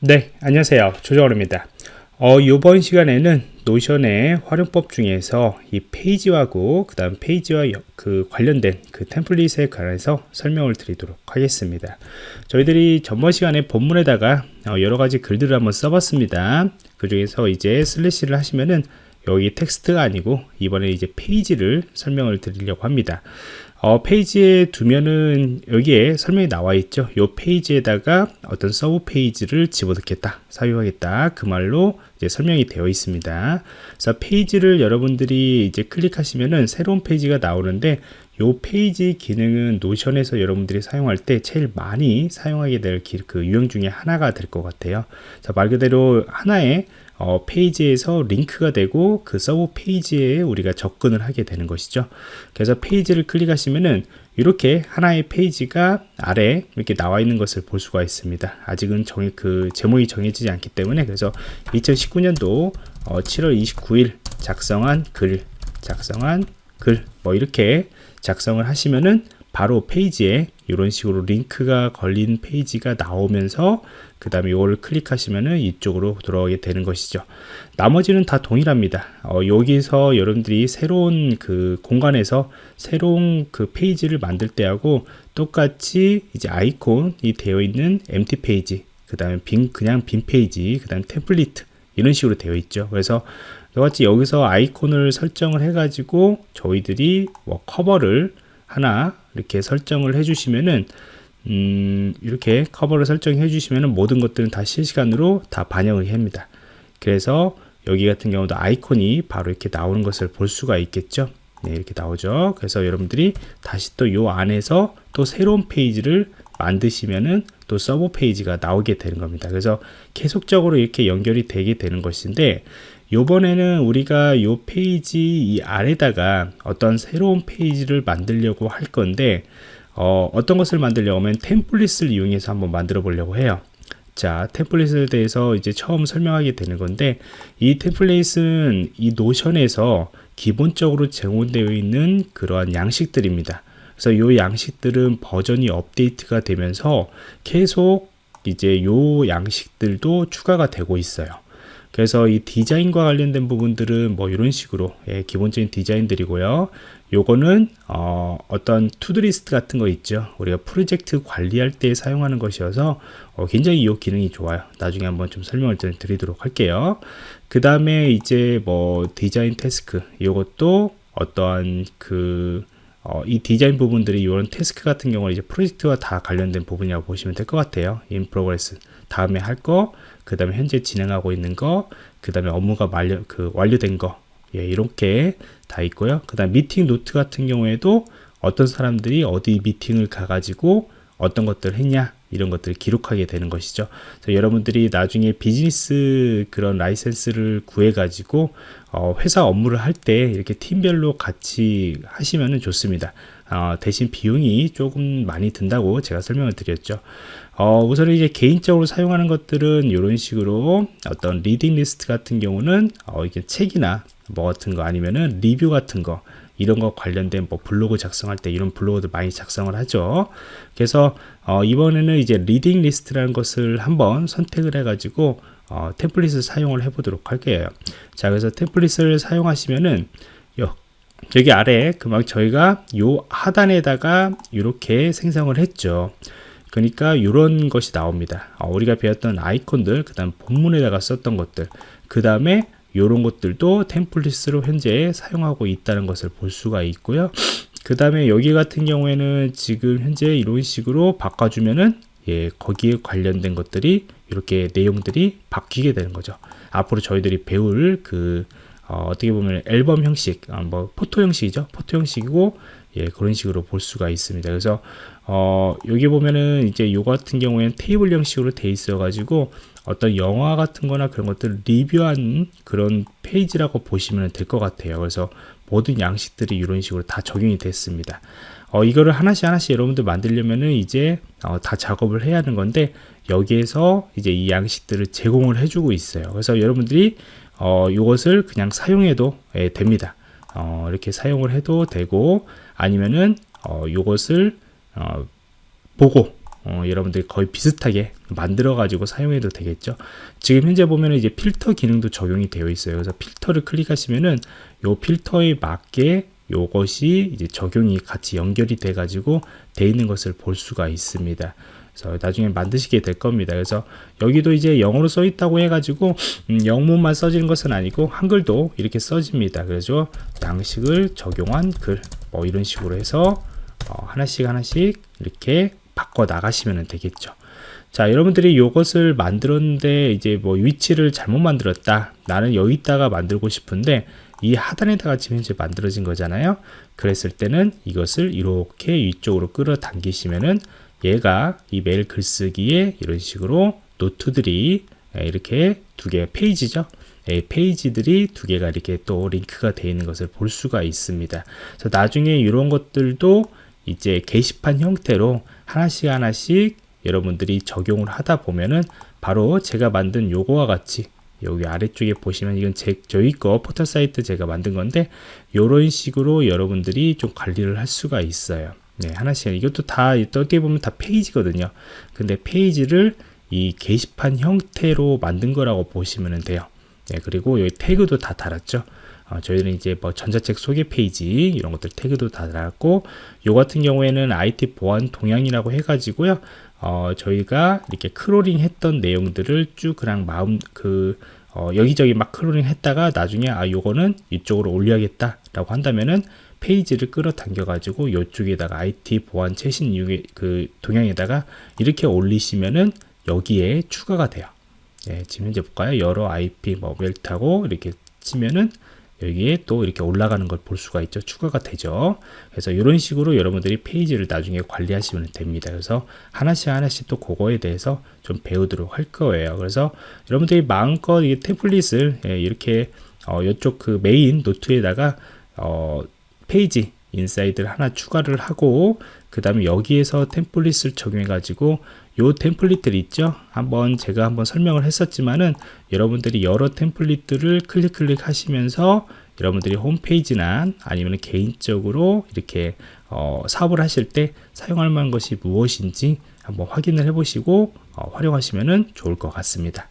네, 안녕하세요. 조정호입니다. 어, 이번 시간에는 노션의 활용법 중에서 이 페이지하고 그 다음 페이지와 여, 그 관련된 그 템플릿에 관해서 설명을 드리도록 하겠습니다. 저희들이 전번 시간에 본문에다가 어, 여러 가지 글들을 한번 써봤습니다. 그 중에서 이제 슬래시를 하시면은 여기 텍스트가 아니고 이번에 이제 페이지를 설명을 드리려고 합니다. 어, 페이지에 두면은 여기에 설명이 나와 있죠. 이 페이지에다가 어떤 sub 페이지를 집어넣겠다, 사용하겠다. 그 말로 이제 설명이 되어 있습니다. 그래서 페이지를 여러분들이 이제 클릭하시면은 새로운 페이지가 나오는데 이 페이지 기능은 노션에서 여러분들이 사용할 때 제일 많이 사용하게 될 그 유형 중에 하나가 될 것 같아요. 말 그대로 하나의 어, 페이지에서 링크가 되고 그 sub 페이지에 우리가 접근을 하게 되는 것이죠. 그래서 페이지를 클릭하시면은 이렇게 하나의 페이지가 아래 이렇게 나와 있는 것을 볼 수가 있습니다. 아직은 정해 그 제목이 정해지지 않기 때문에 그래서 2019년도 어, 7월 29일 작성한 글, 작성한 글 뭐 이렇게 작성을 하시면은 바로 페이지에 이런 식으로 링크가 걸린 페이지가 나오면서 그 다음에 이걸 클릭하시면은 이쪽으로 들어가게 되는 것이죠. 나머지는 다 동일합니다. 어, 여기서 여러분들이 새로운 그 공간에서 새로운 그 페이지를 만들 때하고 똑같이 이제 아이콘이 되어 있는 empty 페이지 그 다음에 빈 그냥 빈 페이지 그 다음에 템플릿 이런 식으로 되어 있죠. 그래서 똑같이 여기서 아이콘을 설정을 해 가지고 저희들이 뭐 커버를 하나 이렇게 설정을 해 주시면은 음, 이렇게 커버를 설정해 주시면은 모든 것들은 다 실시간으로 다 반영을 합니다. 그래서 여기 같은 경우도 아이콘이 바로 이렇게 나오는 것을 볼 수가 있겠죠. 네, 이렇게 나오죠. 그래서 여러분들이 다시 또 요 안에서 또 새로운 페이지를 만드시면은 또 sub 페이지가 나오게 되는 겁니다. 그래서 계속적으로 이렇게 연결이 되게 되는 것인데 요번에는 우리가 요 페이지 이 아래다가 어떤 새로운 페이지를 만들려고 할 건데 어, 어떤 것을 만들려고 하면 템플릿을 이용해서 한번 만들어 보려고 해요. 자 템플릿에 대해서 이제 처음 설명하게 되는 건데 이 템플릿은 이 노션에서 기본적으로 제공되어 있는 그러한 양식들입니다. 그래서 이 양식들은 버전이 업데이트가 되면서 계속 이제 요 양식들도 추가가 되고 있어요 그래서 이 디자인과 관련된 부분들은 뭐 이런 식으로 예, 기본적인 디자인들이고요. 요거는 어, 떤 to-do list 같은 거 있죠. 우리가 프로젝트 관리할 때 사용하는 것이어서 어, 굉장히 이 기능이 좋아요. 나중에 한번 좀 설명을 드리도록 할게요. 그 다음에 이제 뭐 디자인 task 이것도 어떠한 그 어, 이 디자인 부분들이 이런 task 같은 경우는 이제 프로젝트와 다 관련된 부분이라고 보시면 될 것 같아요. in progress 다음에 할 거, 그 다음에 현재 진행하고 있는 거, 그 다음에 업무가 완료, 그 완료된 거, 예, 이렇게 다 있고요. 그 다음 미팅 노트 같은 경우에도 어떤 사람들이 어디 미팅을 가가지고 어떤 것들을 했냐 이런 것들을 기록하게 되는 것이죠. 여러분들이 나중에 비즈니스 그런 라이센스를 구해 가지고 어, 회사 업무를 할 때 이렇게 팀별로 같이 하시면 좋습니다. 어, 대신 비용이 조금 많이 든다고 제가 설명을 드렸죠. 어, 우선 이제 개인적으로 사용하는 것들은 이런 식으로 어떤 reading list 같은 경우는 어, 이게 책이나 뭐 같은 거 아니면은 리뷰 같은 거 이런 거 관련된 뭐 블로그 작성할 때 이런 블로그도 많이 작성을 하죠. 그래서 어, 이번에는 이제 reading list라는 것을 한번 선택을 해 가지고 어, 템플릿을 사용을 해 보도록 할게요. 자, 그래서 템플릿을 사용하시면은 요, 여기 아래 그만 저희가 요 하단에다가 이렇게 생성을 했죠. 그러니까 이런 것이 나옵니다. 어, 우리가 배웠던 아이콘들, 그 다음 본문에다가 썼던 것들, 그 다음에 이런 것들도 템플릿으로 현재 사용하고 있다는 것을 볼 수가 있고요. 그 다음에 여기 같은 경우에는 지금 현재 이런 식으로 바꿔주면은 예, 거기에 관련된 것들이 이렇게 내용들이 바뀌게 되는 거죠. 앞으로 저희들이 배울 그 어, 떻게 보면 앨범 형식, 아, 뭐 photo 형식이죠. photo 형식이고 예, 그런 식으로 볼 수가 있습니다. 그래서 어, 여기 보면은 이제 요 같은 경우에는 테이블 형식으로 돼 있어 가지고 어떤 영화 같은 거나 그런 것들 리뷰한 그런 페이지라고 보시면 될 것 같아요. 그래서 모든 양식들이 이런 식으로 다 적용이 됐습니다. 어, 이거를 하나씩 하나씩 여러분들 만들려면은 이제 어, 다 작업을 해야 하는 건데 여기에서 이제 이 양식들을 제공을 해주고 있어요. 그래서 여러분들이 어, 이것을 그냥 사용해도 예, 됩니다. 어, 이렇게 사용을 해도 되고 아니면은 어, 이것을 어, 보고 어, 여러분들이 거의 비슷하게 만들어 가지고 사용해도 되겠죠 지금 현재 보면 이제 필터 기능도 적용이 되어 있어요 그래서 필터를 클릭하시면은 요 필터에 맞게 요것이 이제 적용이 같이 연결이 돼 가지고 돼 있는 것을 볼 수가 있습니다. 그래서 나중에 만드시게 될 겁니다. 그래서 여기도 이제 영어로 써 있다고 해 가지고 음, 영문만 써지는 것은 아니고 한글도 이렇게 써집니다. 그래서 양식을 적용한 글 뭐 이런 식으로 해서 어, 하나씩 하나씩 이렇게 바꿔 나가시면 되겠죠. 자 여러분들이 이것을 만들었는데 이제 뭐 위치를 잘못 만들었다. 나는 여기다가 만들고 싶은데 이 하단에다가 지금 현재 만들어진 거잖아요. 그랬을 때는 이것을 이렇게 위쪽으로 끌어당기시면은 얘가 이 매일 글쓰기에 이런 식으로 노트들이 이렇게 두개 페이지죠? 페이지들이 두 개가 이렇게 또 링크가 되어 있는 것을 볼 수가 있습니다. 그래서 나중에 이런 것들도 이제 게시판 형태로 하나씩 하나씩 여러분들이 적용을 하다 보면은 바로 제가 만든 요거와 같이 여기 아래쪽에 보시면 이건 제, 저희 거 포털 사이트 제가 만든 건데 이런 식으로 여러분들이 좀 관리를 할 수가 있어요. 네 하나씩. 이것도 다 어떻게 보면 다 페이지거든요. 근데 페이지를 이 게시판 형태로 만든 거라고 보시면 돼요. 네 그리고 여기 태그도 다 달았죠 어, 저희는 이제 뭐 전자책 소개 페이지 이런 것들 태그도 다 달았고 요 같은 경우에는 IT 보안 동향이라고 해가지고요. 어, 저희가 이렇게 crawling 했던 내용들을 쭉 그냥 마음 그 어, 여기저기 막 crawling 했다가 나중에 아 요거는 이쪽으로 올려야겠다 라고 한다면은 페이지를 끌어당겨 가지고 이쪽에다가 IT 보안 최신 이용의 그 동향에다가 이렇게 올리시면은 여기에 추가가 돼요. 예, 지금 현재 볼까요? 여러 IP 뭐 멜트하고 이렇게 치면은 여기에 또 이렇게 올라가는 걸 볼 수가 있죠. 추가가 되죠. 그래서 이런 식으로 여러분들이 페이지를 나중에 관리하시면 됩니다. 그래서 하나씩 하나씩 또 그거에 대해서 좀 배우도록 할 거예요. 그래서 여러분들이 마음껏 이 template을 예, 이렇게 어, 이쪽 그 메인 노트에다가 어, 페이지 inside를 하나 추가를 하고 그 다음에 여기에서 template을 적용해 가지고 요 template들 있죠? 한번 제가 한번 설명을 했었지만은 여러분들이 여러 template들을 클릭 클릭 하시면서 여러분들이 홈페이지나 아니면 개인적으로 이렇게 어, 사업을 하실 때 사용할 만한 것이 무엇인지 한번 확인을 해 보시고 어, 활용하시면 좋을 것 같습니다